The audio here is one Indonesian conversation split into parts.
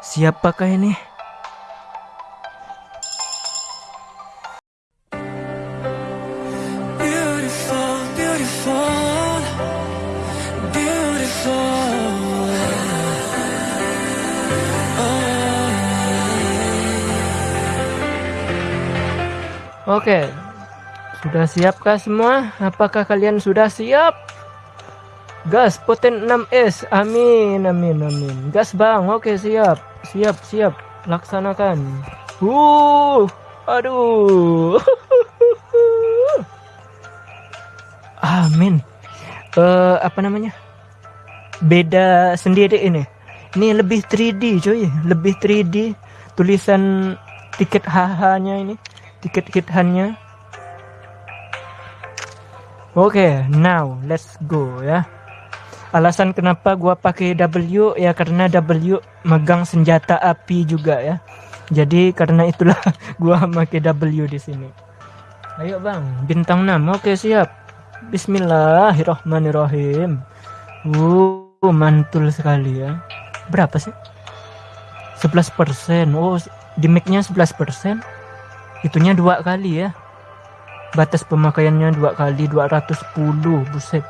Siapakah ini? Beautiful, beautiful, beautiful. Oke. Sudah siapkah semua? Apakah kalian sudah siap? Gas poten 6S. Amin, amin, amin. Gas bang. Oke, siap. Siap, siap. Laksanakan. Uh, aduh. amin. Eh, apa namanya? Beda sendiri ini. Ini lebih 3D, coy. Lebih 3D. Tulisan tiket HH-nya ini. Tiket hit-nya. Oke, now let's go ya. Alasan kenapa gua pakai W ya karena W megang senjata api juga ya. Jadi karena itulah gua pakai W di sini. Ayo bang, bintang 6. Oke siap. Bismillahirrohmanirrohim. Uh, mantul sekali ya. Berapa sih? 11%. Oh, di mic-nya 11%. Itunya dua kali ya batas pemakaiannya dua kali 210 buset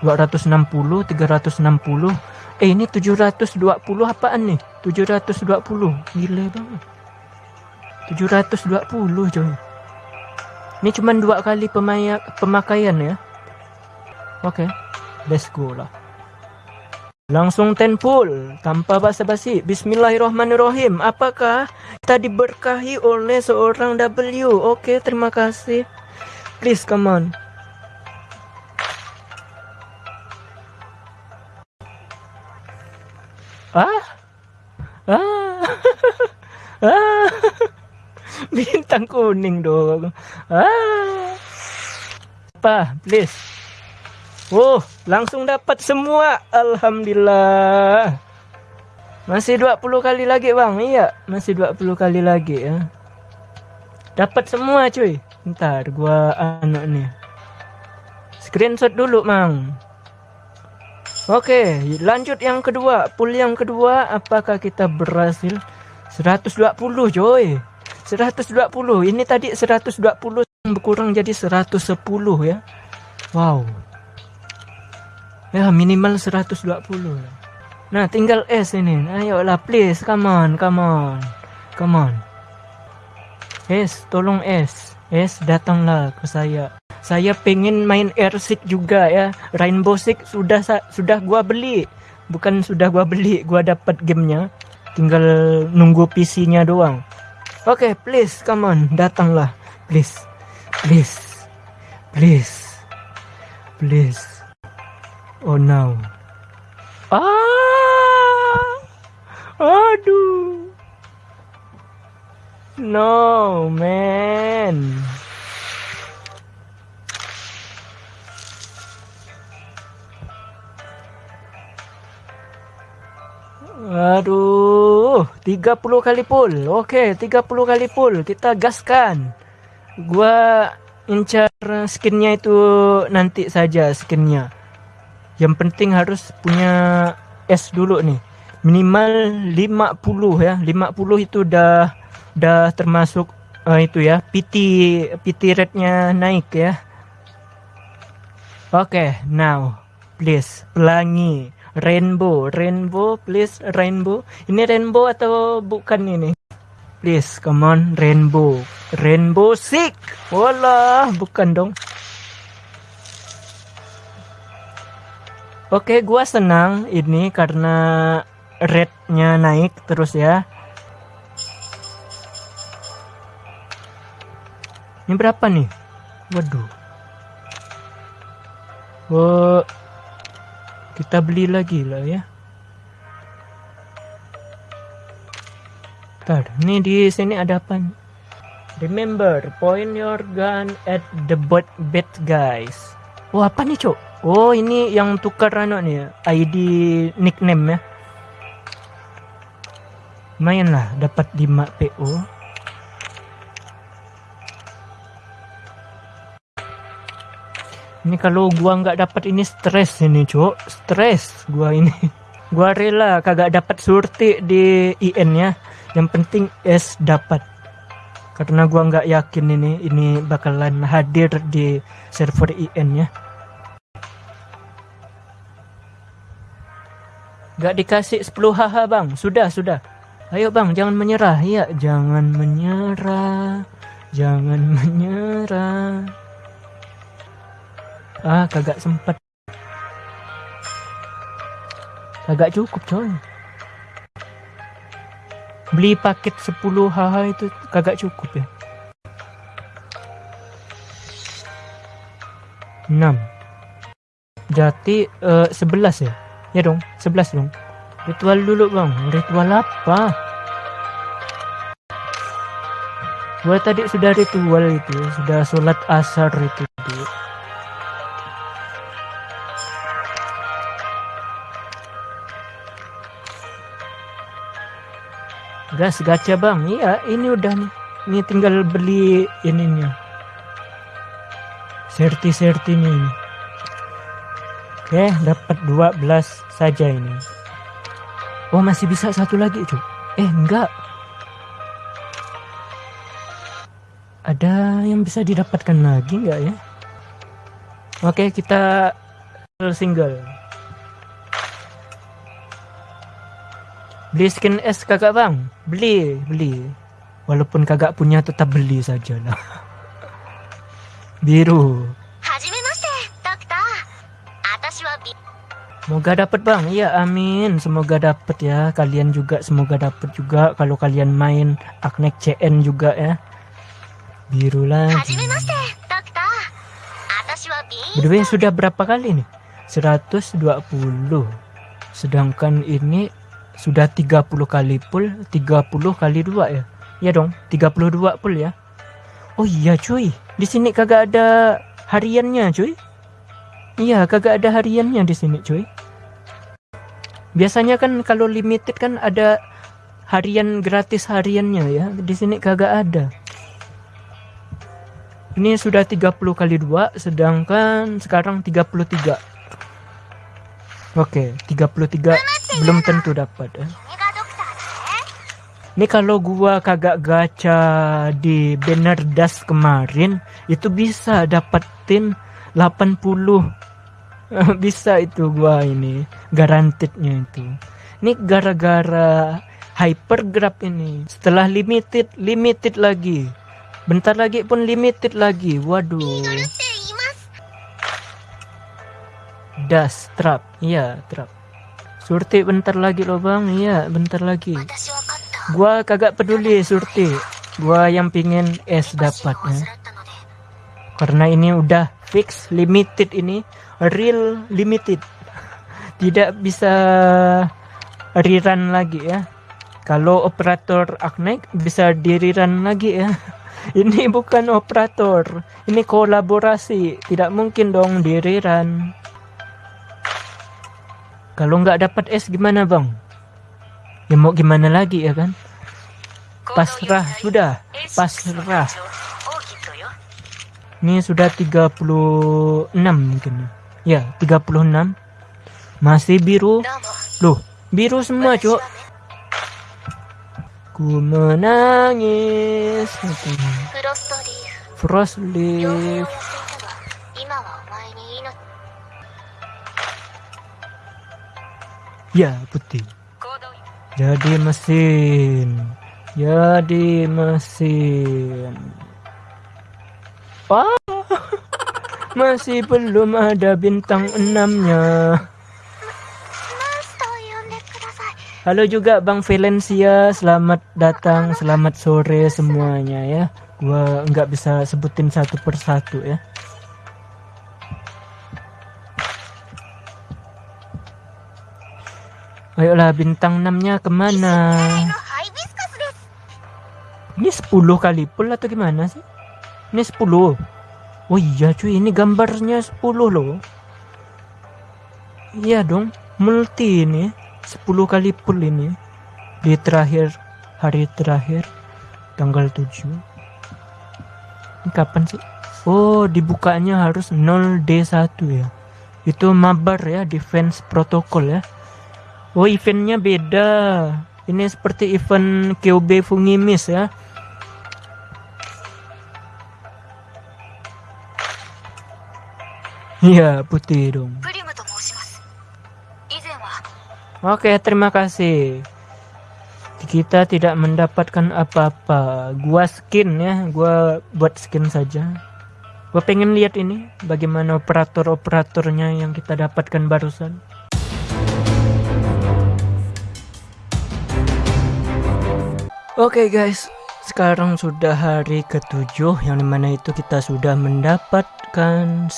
260 360 eh ini 720 apaan nih? 720 gile banget. 720 coy. Ini cuman dua kali pemakaian ya. Oke okay, let's go lah. Langsung tenpul tanpa basa-basi. Bismillahirrahmanirrahim. Apakah kita diberkahi oleh seorang W? Oke okay, terima kasih. Please, come on. Ah? Ah? ah? Bintang kuning dong. Ah? Apa? Please. Oh, langsung dapat semua. Alhamdulillah. Masih 20 kali lagi, Bang. Iya, masih 20 kali lagi ya. Dapat semua, cuy. Ntar gua anak nih. Screenshot dulu, Mang. Oke, lanjut yang kedua. Pool yang kedua, apakah kita berhasil? 120, coy. 120. Ini tadi 120 berkurang jadi 110 ya. Wow. Ya, minimal 120. Nah, tinggal S ini. Ayolah, please. Come on, come on. Come on. S, tolong S. Es datanglah ke saya. Saya pengen main Airseek juga ya. Rainbow Six sudah sudah gua beli. Bukan sudah gua beli, gua dapat gamenya. Tinggal nunggu PC-nya doang. Oke, okay, please come on, datanglah. Please. Please. Please. Please. Oh no. Ah! Aduh. No, man. Aduh, 30 kali pull. Oke, 30 kali pull. Kita gaskan. Gua incar skinnya itu nanti saja skinnya. Yang penting harus punya S dulu nih. Minimal 50 ya. 50 itu udah udah termasuk uh, itu ya PT PT rate-nya naik ya. Oke okay, now please pelangi. Rainbow rainbow please rainbow. Ini rainbow atau bukan ini? Please come on rainbow. Rainbow sick wala bukan dong. Oke okay, gua senang ini karena rate-nya naik terus ya Ini berapa nih? Waduh. Oh, kita beli lagi lah ya. Ntar, ini di sini ada apa? Remember, point your gun at the bot bed guys. Oh apa nih cok? Oh ini yang tukar anak nih ID nickname ya. Lumayan lah dapat 5 PO. Ini kalau gua nggak dapat ini stres ini, Cok. Stres gua ini. Gua rela kagak dapat surti di IN ya. Yang penting S dapat. Karena gua nggak yakin ini ini bakalan hadir di server IN ya. Gak dikasih 10 haha bang. Sudah, sudah. Ayo bang, jangan menyerah. Iya, jangan menyerah. Jangan menyerah. Ah, kagak sempet. Kagak cukup coy. Beli paket 10 haha itu kagak cukup ya. 6 Jati eh, 11 ya? Ya dong, 11 dong. Ritual dulu bang. Ritual apa? Gua tadi sudah ritual itu, sudah sholat asar itu. Gas gacha bang, iya ini udah nih. Ini tinggal beli ininya. Serti-sertinya ini. Oke, dapat 12 saja ini. Oh, masih bisa satu lagi, cuy. Eh, enggak. Ada yang bisa didapatkan lagi enggak ya? Oke, kita single. beli skin S kakak bang beli beli walaupun kakak punya tetap beli saja lah biru Semoga dapat bang, iya amin. Semoga dapat ya. Kalian juga semoga dapat juga kalau kalian main Aknek CN juga ya. Biru lagi. By sudah berapa kali nih? 120. Sedangkan ini sudah 30 kali full, 30 kali 2 ya. Ya dong, 32 full ya. Oh iya cuy, di sini kagak ada hariannya cuy. Iya, kagak ada hariannya di sini cuy. Biasanya kan kalau limited kan ada harian gratis hariannya ya. Di sini kagak ada. Ini sudah 30 kali 2 sedangkan sekarang 33. Oke, 33 belum tentu dapat eh. ini kalau gua kagak gacha di banner das kemarin itu bisa dapetin 80 bisa itu gua ini garantinya itu. Ini gara-gara hyper grab ini. Setelah limited limited lagi. Bentar lagi pun limited lagi. Waduh. Das trap. Iya trap. Surti bentar lagi loh bang, iya bentar lagi. Gua kagak peduli surti, gua yang pingin es dapatnya. Karena ini udah fix limited ini, real limited. Tidak bisa rerun lagi ya. Kalau operator Agnek bisa di lagi ya. Ini bukan operator, ini kolaborasi, tidak mungkin dong di. Kalau nggak dapat S gimana bang? Ya mau gimana lagi ya kan? Pasrah sudah, pasrah. Ini sudah 36 mungkin. Ya, 36. Masih biru. Loh, biru semua, Cuk. Ku menangis. Frost leaf. ya putih jadi mesin jadi mesin Wah, oh, masih belum ada bintang enamnya. Halo juga Bang Valencia, selamat datang, selamat sore semuanya ya. Gua nggak bisa sebutin satu persatu ya. Ayolah bintang 6-nya ke mana? Ini 10 kali pull atau gimana sih? Ini 10. Oh iya cuy, ini gambarnya 10 loh. Iya dong, multi ini. 10 kali pull ini. Di terakhir, hari terakhir, tanggal 7. Ini kapan sih? Oh, dibukanya harus 0D1 ya. Itu mabar ya, defense protocol ya. Oh eventnya beda. Ini seperti event QB Fungimis ya. Iya putih dong. Oke terima kasih. Kita tidak mendapatkan apa-apa. Gua skin ya, gua buat skin saja. Gua pengen lihat ini bagaimana operator-operatornya yang kita dapatkan barusan. Oke guys, sekarang sudah hari ketujuh yang di mana itu kita sudah mendapatkan 10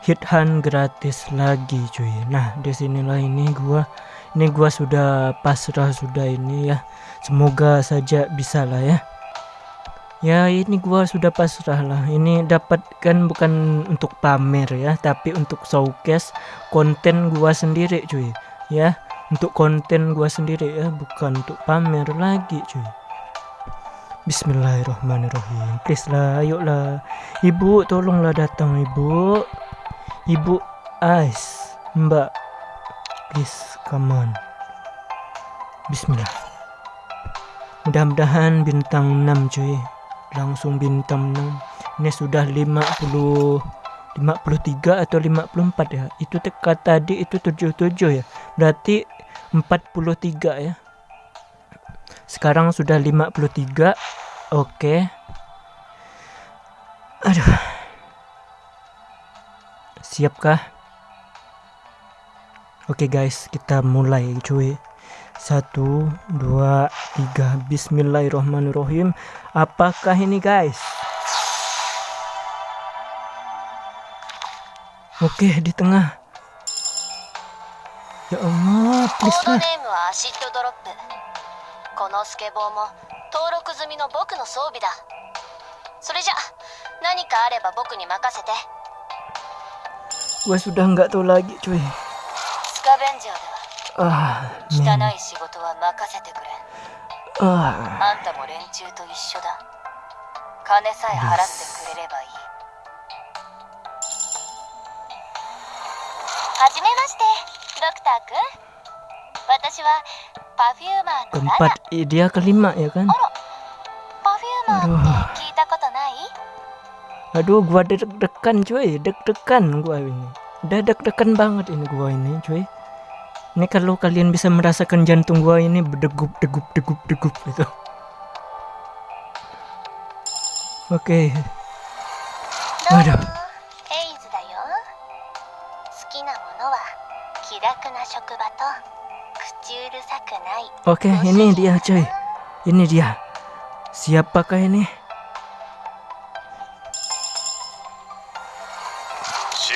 hit hunt gratis lagi cuy. Nah di sinilah ini gua ini gua sudah pasrah sudah ini ya. Semoga saja bisa lah ya. Ya ini gua sudah pasrah lah. Ini dapatkan bukan untuk pamer ya, tapi untuk showcase konten gua sendiri cuy. Ya, untuk konten gua sendiri ya, bukan untuk pamer lagi cuy. Bismillahirrahmanirrahim. Please lah, ayolah. Ibu, tolonglah datang ibu. Ibu Ais, Mbak. Please, come on. Bismillah. Mudah-mudahan bintang 6 cuy. Langsung bintang 6. Ini sudah 50 53 atau 54 ya. Itu teka tadi itu 77 ya. Berarti 43 ya. Sekarang sudah 53. Oke. Aduh. Siapkah? Oke guys, kita mulai cuy. Satu, dua, tiga. Bismillahirrahmanirrahim. Apakah ini guys? Oke, di tengah. コード.ネームはアシッドドロップ。このスケボーも登録済みの僕の装備だ。それじゃ何かあれば僕に任せて。Gua sudah nggak tahu lagi cuy. スカベンジャーでは Ah, 汚.い仕事は任せてくれ。Ah. あ。んたも連中と一緒だ。金さえ払ってくれればいい。はじめまして keempat dia kelima ya kan? Aduh. aduh gua deg-degan cuy. Deg-degan gua ini. Udah deg-degan banget ini gua ini cuy. Ini kalau kalian bisa merasakan jantung gua ini berdegup degup degup degup gitu. Oke. Okay. aduh oke, ini dia cuy. Ini dia. Siapakah ini?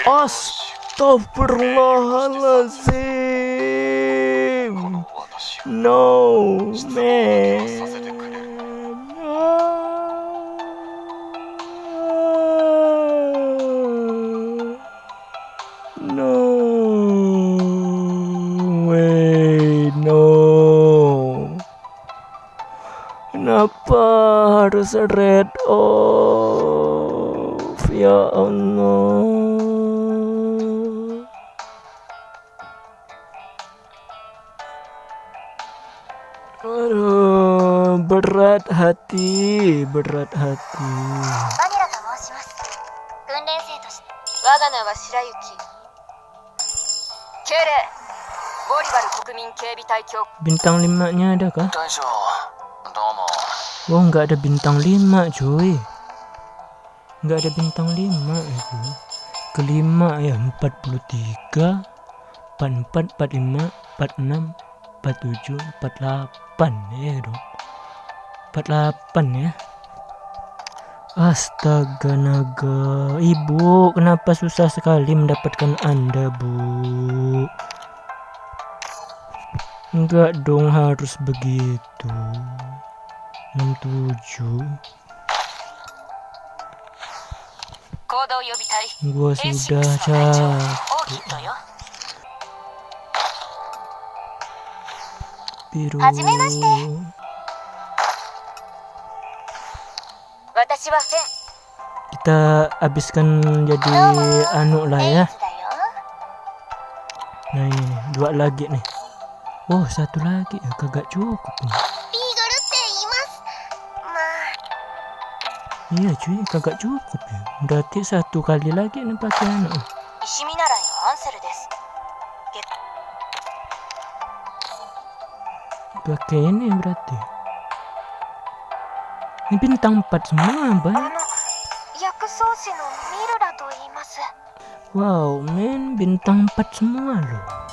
Astagfirullahaladzim. No, man. harus red off? Ya Allah. Aduh, berat hati, berat hati. バニラと申します訓練生として我が名は白雪敬礼ボリバル国民警備隊協 Bintang limanya ada Wow, oh, nggak ada bintang 5 cuy. Nggak ada bintang 5 itu. Ya, Kelima ya 43, 44, 45, 46, 47, 48 ya dong. 48 ya. Astaga naga Ibu kenapa susah sekali mendapatkan anda bu Enggak dong harus begitu 67 gua sudah capek biru. Kita habiskan jadi anu lah ya. ya. nah ini nih dua lagi nih. Oh satu lagi. Ya kagak cukup nih. iya cuy. Kagak cukup ya. Berarti satu kali lagi nih pakai anu. Pakai ini berarti. Ini bintang empat semua bang wow men bintang empat semua loh.